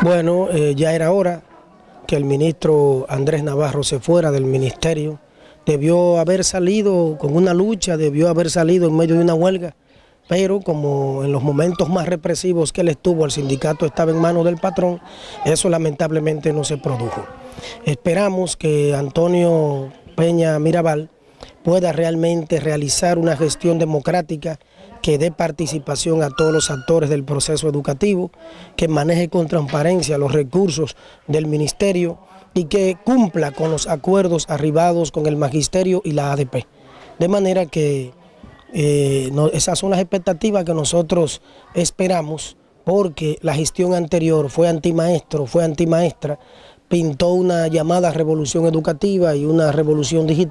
Bueno, eh, ya era hora que el ministro Andrés Navarro se fuera del ministerio. Debió haber salido con una lucha, debió haber salido en medio de una huelga, pero como en los momentos más represivos que él estuvo, el sindicato estaba en manos del patrón, eso lamentablemente no se produjo. Esperamos que Antonio Peña Mirabal pueda realmente realizar una gestión democrática que dé participación a todos los actores del proceso educativo, que maneje con transparencia los recursos del ministerio y que cumpla con los acuerdos arribados con el magisterio y la ADP. De manera que eh, esas son las expectativas que nosotros esperamos porque la gestión anterior fue antimaestro, fue antimaestra, pintó una llamada revolución educativa y una revolución digital